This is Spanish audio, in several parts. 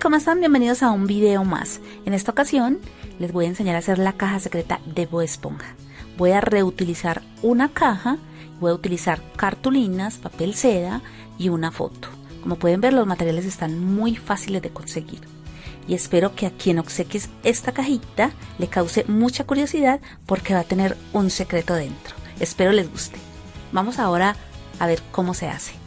¿cómo están? Bienvenidos a un video más. En esta ocasión les voy a enseñar a hacer la caja secreta de Bo Esponja. Voy a reutilizar una caja, voy a utilizar cartulinas, papel seda y una foto. Como pueden ver los materiales están muy fáciles de conseguir. Y espero que a quien obsequies esta cajita le cause mucha curiosidad porque va a tener un secreto dentro. Espero les guste. Vamos ahora a ver cómo se hace.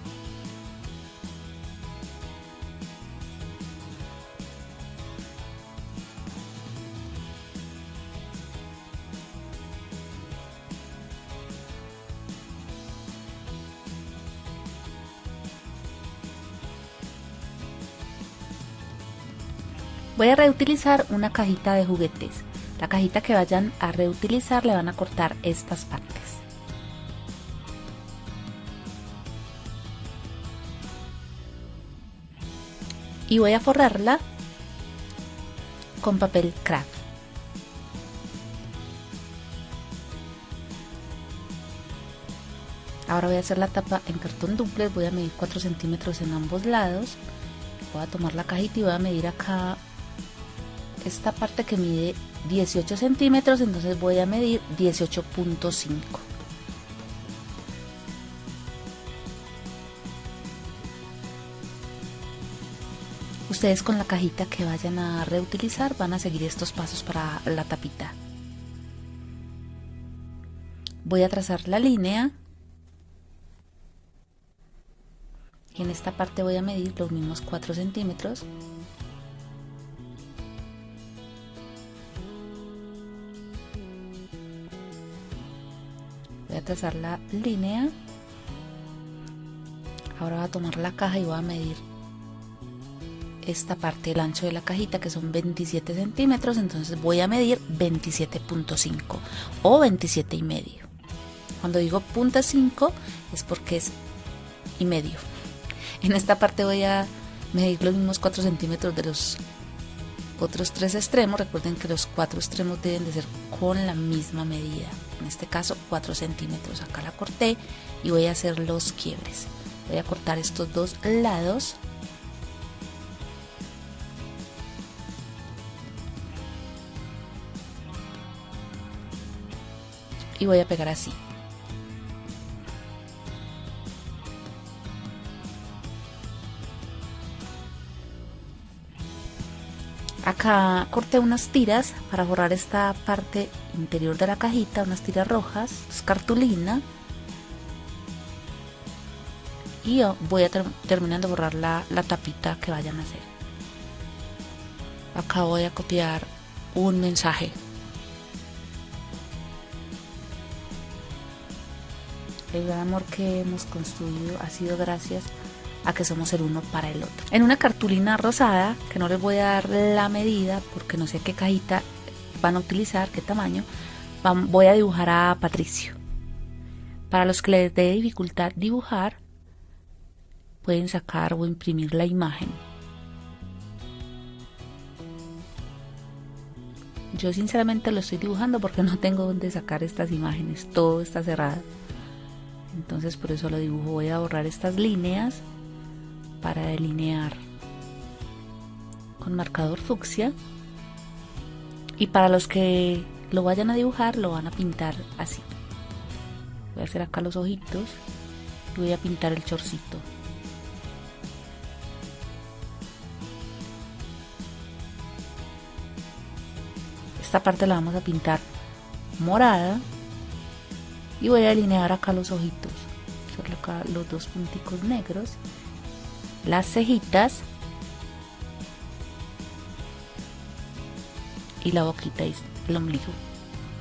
Voy a reutilizar una cajita de juguetes. La cajita que vayan a reutilizar le van a cortar estas partes. Y voy a forrarla con papel craft. Ahora voy a hacer la tapa en cartón duplex, voy a medir 4 centímetros en ambos lados. Voy a tomar la cajita y voy a medir acá esta parte que mide 18 centímetros, entonces voy a medir 18.5. Ustedes con la cajita que vayan a reutilizar van a seguir estos pasos para la tapita. Voy a trazar la línea. Y en esta parte voy a medir los mismos 4 centímetros. Voy a trazar la línea. Ahora voy a tomar la caja y voy a medir esta parte del ancho de la cajita que son 27 centímetros. Entonces voy a medir 27.5 o 27 y medio. Cuando digo punta 5 es porque es y medio. En esta parte voy a medir los mismos 4 centímetros de los otros tres extremos. Recuerden que los cuatro extremos deben de ser con la misma medida en este caso 4 centímetros. Acá la corté y voy a hacer los quiebres. Voy a cortar estos dos lados. Y voy a pegar así Acá corté unas tiras para borrar esta parte interior de la cajita, unas tiras rojas, cartulina. Y voy a terminar de borrar la, la tapita que vayan a hacer. Acá voy a copiar un mensaje. El gran amor que hemos construido ha sido gracias a que somos el uno para el otro. En una cartulina rosada, que no les voy a dar la medida porque no sé qué cajita van a utilizar, qué tamaño, voy a dibujar a Patricio. Para los que les dé dificultad dibujar, pueden sacar o imprimir la imagen. Yo sinceramente lo estoy dibujando porque no tengo dónde sacar estas imágenes, todo está cerrado. Entonces por eso lo dibujo, voy a borrar estas líneas para delinear con marcador fucsia. Y para los que lo vayan a dibujar lo van a pintar así. Voy a hacer acá los ojitos y voy a pintar el chorcito. Esta parte la vamos a pintar morada. Y voy a delinear acá los ojitos. Acá los dos punticos negros las cejitas y la boquita y el ombligo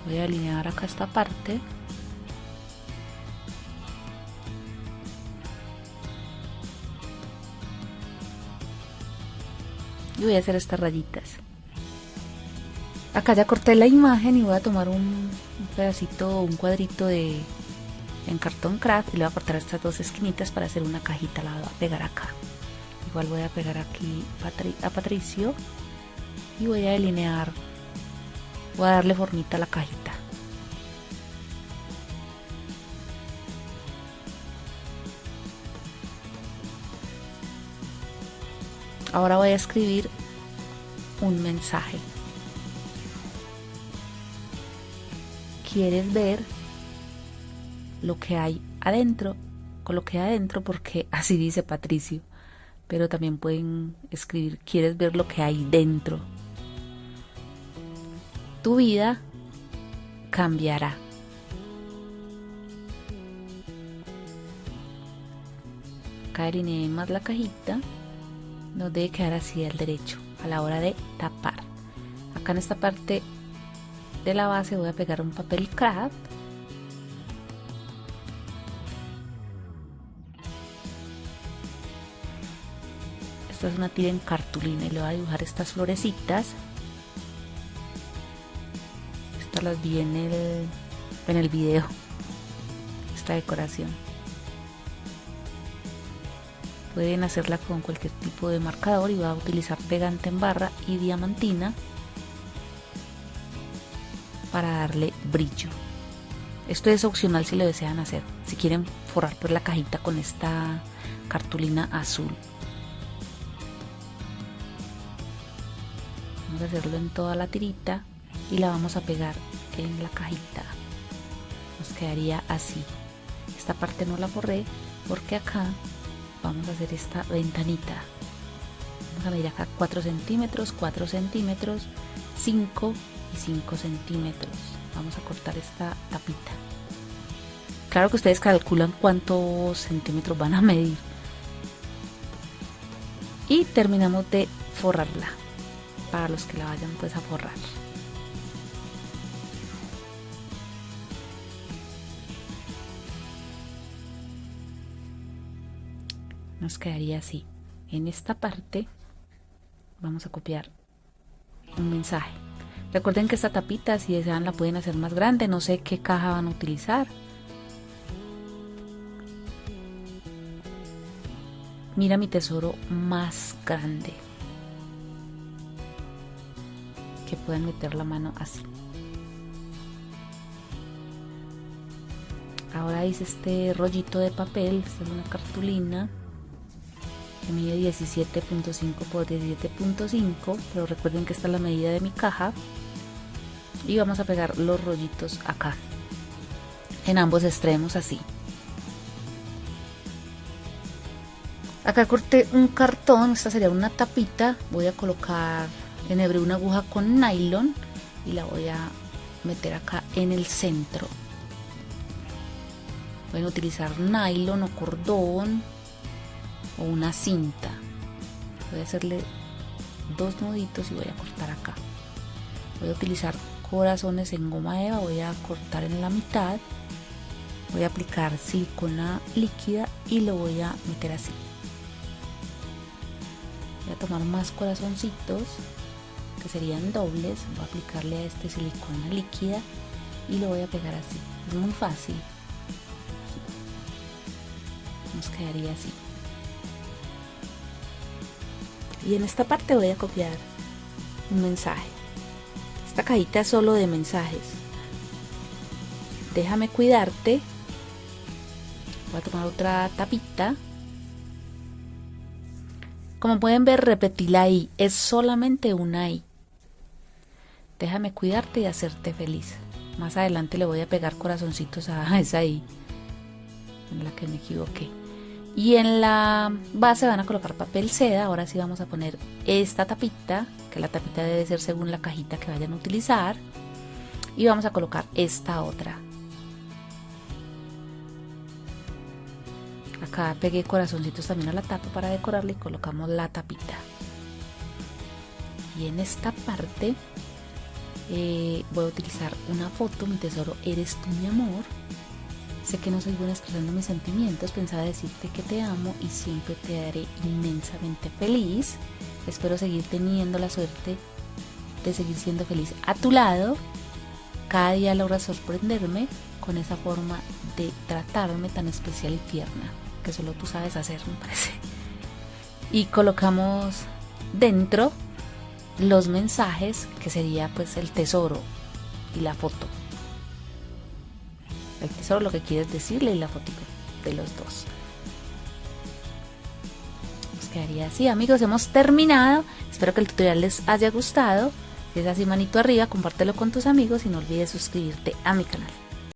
voy a alinear acá esta parte. Y voy a hacer estas rayitas. Acá ya corté la imagen y voy a tomar un, pedacito un cuadrito de en cartón craft y le voy a cortar estas dos esquinitas para hacer una cajita. La voy a pegar acá igual voy a pegar aquí a Patricio y voy a delinear voy a darle formita a la cajita ahora voy a escribir un mensaje. ¿Quieres ver lo que hay adentro? Coloqué adentro porque así dice Patricio, pero también pueden escribir ¿Quieres ver lo que hay dentro? Tu vida cambiará. Acá más la cajita, nos debe quedar así al derecho a la hora de tapar. Acá en esta parte de la base voy a pegar un papel craft esta es una tira en cartulina y le voy a dibujar estas florecitas estas las vi en el en el video esta decoración pueden hacerla con cualquier tipo de marcador y voy a utilizar pegante en barra y diamantina para darle brillo. Esto es opcional si lo desean hacer, si quieren forrar por la cajita con esta cartulina azul. Vamos a hacerlo en toda la tirita y la vamos a pegar en la cajita. Nos quedaría así. Esta parte no la forré porque acá vamos a hacer esta ventanita. Vamos a medir acá 4 centímetros, 4 centímetros, 5 y 5 centímetros. Vamos a cortar esta tapita. Claro que ustedes calculan cuántos centímetros van a medir. Y terminamos de forrarla para los que la vayan pues a forrar. Nos quedaría así. En esta parte vamos a copiar un mensaje. Recuerden que esta tapita, si desean, la pueden hacer más grande. No sé qué caja van a utilizar. Mira mi tesoro más grande. Que pueden meter la mano así. Ahora hice este rollito de papel, esta es una cartulina que mide 17.5 por 17.5 pero recuerden que esta es la medida de mi caja. Y vamos a pegar los rollitos acá en ambos extremos así. Acá corté un cartón esta sería una tapita. Voy a colocar enhebré una aguja con nylon y la voy a meter acá en el centro. Pueden utilizar nylon o cordón o una cinta. Voy a hacerle dos nuditos y voy a cortar acá. Voy a utilizar corazones en goma eva voy a cortar en la mitad. Voy a aplicar silicona líquida y lo voy a meter así. Voy a tomar más corazoncitos que serían dobles voy a aplicarle a este silicona líquida y lo voy a pegar así. Es muy fácil. Nos quedaría así. Y en esta parte voy a copiar un mensaje. Esta cajita es solo de mensajes. Déjame cuidarte. Voy a tomar otra tapita. Como pueden ver repetí la I. Es solamente una I déjame cuidarte y hacerte feliz. Más adelante le voy a pegar corazoncitos a esa I en la que me equivoqué. Y en la base van a colocar papel seda. Ahora sí vamos a poner esta tapita que la tapita debe ser según la cajita que vayan a utilizar. Y vamos a colocar esta otra. Acá pegué corazoncitos también a la tapa para decorarla y colocamos la tapita. Y en esta parte eh, voy a utilizar una foto mi tesoro eres tú mi amor Sé que no soy buena expresando mis sentimientos, pensaba decirte que te amo y siempre te haré inmensamente feliz. Espero seguir teniendo la suerte de seguir siendo feliz a tu lado. Cada día logras sorprenderme con esa forma de tratarme tan especial y tierna, que solo tú sabes hacer, me parece. Y colocamos dentro los mensajes, que sería pues el tesoro y la foto. El tesoro lo que quieres decirle y la fotito de los dos. Nos quedaría así. Amigos hemos terminado. Espero que el tutorial les haya gustado. Si es así manito arriba compártelo con tus amigos y no olvides suscribirte a mi canal